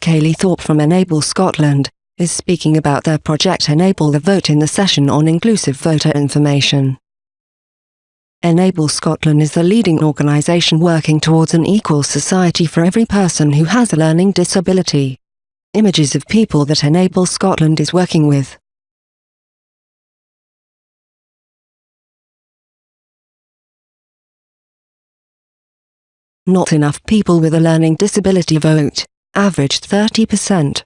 Kaylee Thorpe from Enable Scotland, is speaking about their project Enable the Vote in the session on inclusive voter information. Enable Scotland is the leading organisation working towards an equal society for every person who has a learning disability. Images of people that Enable Scotland is working with. Not enough people with a learning disability vote, averaged 30%.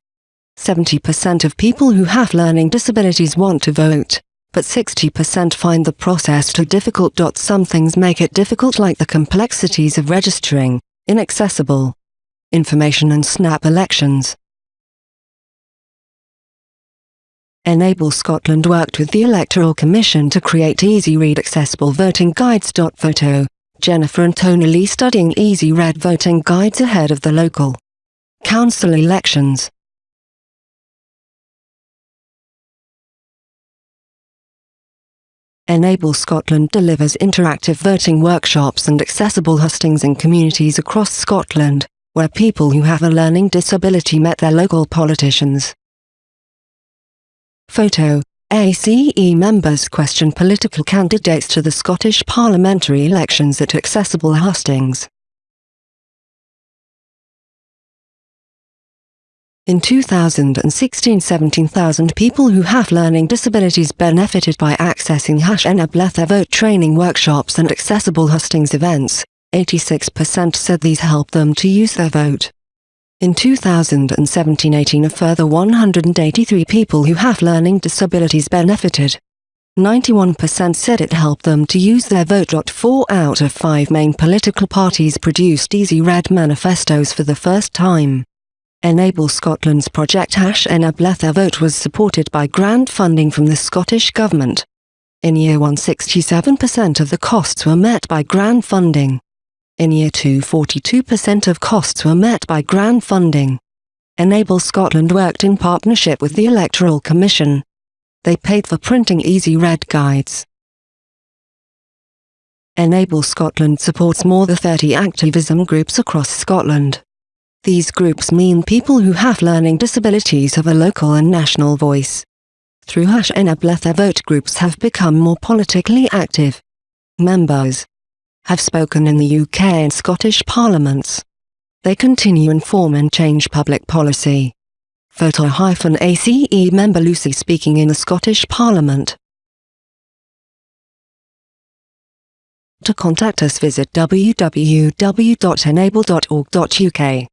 70% of people who have learning disabilities want to vote, but 60% find the process too difficult. Some things make it difficult like the complexities of registering, inaccessible information and snap elections. Enable Scotland worked with the Electoral Commission to create easy-read accessible voting guides. Photo Jennifer and Tony Lee studying Easy Read voting guides ahead of the local council elections. Enable Scotland delivers interactive voting workshops and accessible hustings in communities across Scotland, where people who have a learning disability met their local politicians. Photo ACE members question political candidates to the Scottish parliamentary elections at accessible hustings. In 2016 17,000 people who have learning disabilities benefited by accessing Hash vote training workshops and accessible hustings events. 86% said these helped them to use their vote. In 2017-18 a further 183 people who have learning disabilities benefited. 91% said it helped them to use their vote. Four out of five main political parties produced easy read manifestos for the first time. Enable Scotland's project Hash Enable the Vote was supported by grant funding from the Scottish Government. In year 1 67% of the costs were met by grant funding. In year 2 42% of costs were met by grant funding. Enable Scotland worked in partnership with the Electoral Commission. They paid for printing easy read guides. Enable Scotland supports more than 30 activism groups across Scotland. These groups mean people who have learning disabilities have a local and national voice. Through Hash Enable the vote groups have become more politically active. Members have spoken in the UK and Scottish parliaments. They continue inform and change public policy. Photo-ACE member Lucy speaking in the Scottish Parliament. To contact us visit www.enable.org.uk.